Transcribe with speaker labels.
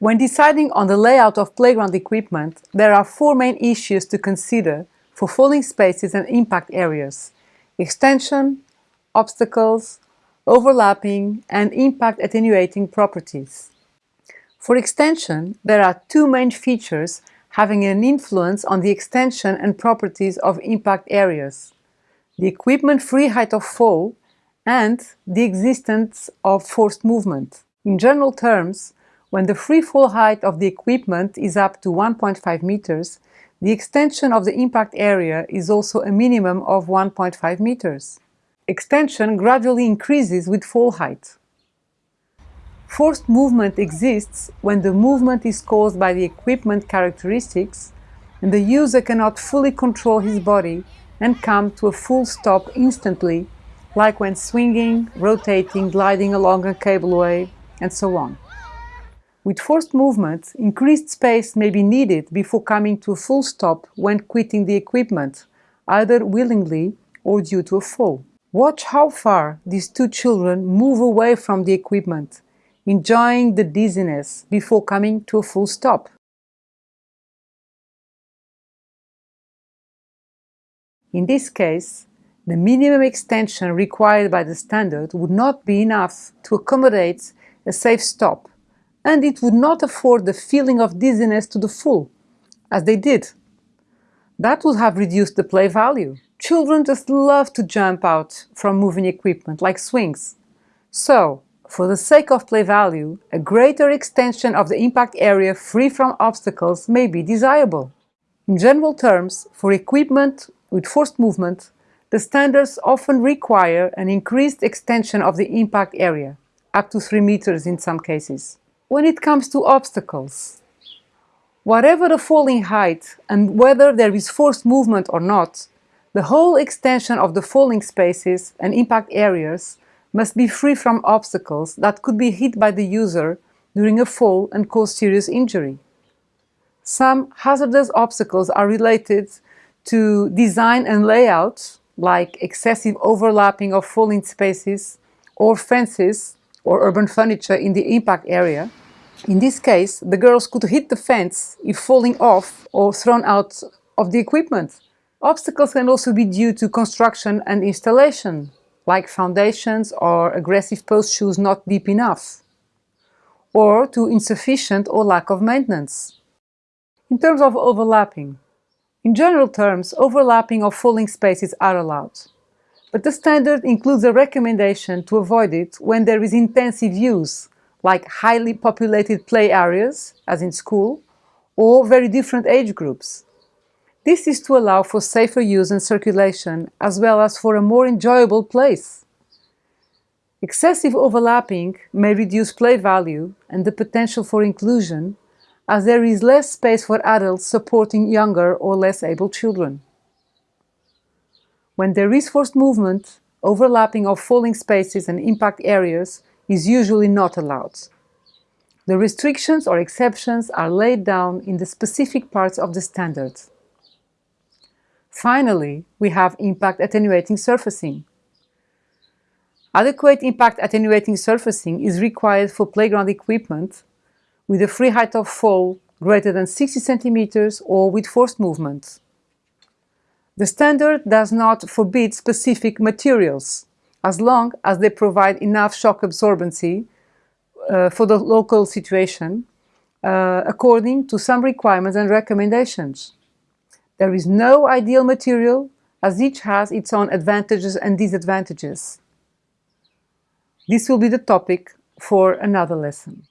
Speaker 1: When deciding on the layout of playground equipment, there are four main issues to consider for falling spaces and impact areas. Extension, obstacles, overlapping and impact attenuating properties. For extension, there are two main features having an influence on the extension and properties of impact areas. The equipment free height of fall and the existence of forced movement. In general terms, when the free fall height of the equipment is up to 1.5 meters, the extension of the impact area is also a minimum of 1.5 meters. Extension gradually increases with fall height. Forced movement exists when the movement is caused by the equipment characteristics and the user cannot fully control his body and come to a full stop instantly, like when swinging, rotating, gliding along a cableway, and so on. With forced movement, increased space may be needed before coming to a full stop when quitting the equipment, either willingly or due to a fall. Watch how far these two children move away from the equipment, enjoying the dizziness before coming to a full stop. In this case, the minimum extension required by the standard would not be enough to accommodate a safe stop and it would not afford the feeling of dizziness to the full, as they did. That would have reduced the play value. Children just love to jump out from moving equipment, like swings. So, for the sake of play value, a greater extension of the impact area free from obstacles may be desirable. In general terms, for equipment with forced movement, the standards often require an increased extension of the impact area, up to 3 meters in some cases when it comes to obstacles. Whatever the falling height and whether there is forced movement or not, the whole extension of the falling spaces and impact areas must be free from obstacles that could be hit by the user during a fall and cause serious injury. Some hazardous obstacles are related to design and layout, like excessive overlapping of falling spaces or fences or urban furniture in the impact area, in this case, the girls could hit the fence if falling off or thrown out of the equipment. Obstacles can also be due to construction and installation, like foundations or aggressive post shoes not deep enough, or to insufficient or lack of maintenance. In terms of overlapping, in general terms, overlapping of falling spaces are allowed, but the standard includes a recommendation to avoid it when there is intensive use, like highly populated play areas, as in school, or very different age groups. This is to allow for safer use and circulation, as well as for a more enjoyable place. Excessive overlapping may reduce play value and the potential for inclusion, as there is less space for adults supporting younger or less able children. When there is forced movement, overlapping of falling spaces and impact areas is usually not allowed. The restrictions or exceptions are laid down in the specific parts of the standard. Finally, we have impact attenuating surfacing. Adequate impact attenuating surfacing is required for playground equipment with a free height of fall greater than 60 centimeters or with forced movement. The standard does not forbid specific materials, as long as they provide enough shock absorbency uh, for the local situation uh, according to some requirements and recommendations. There is no ideal material as each has its own advantages and disadvantages. This will be the topic for another lesson.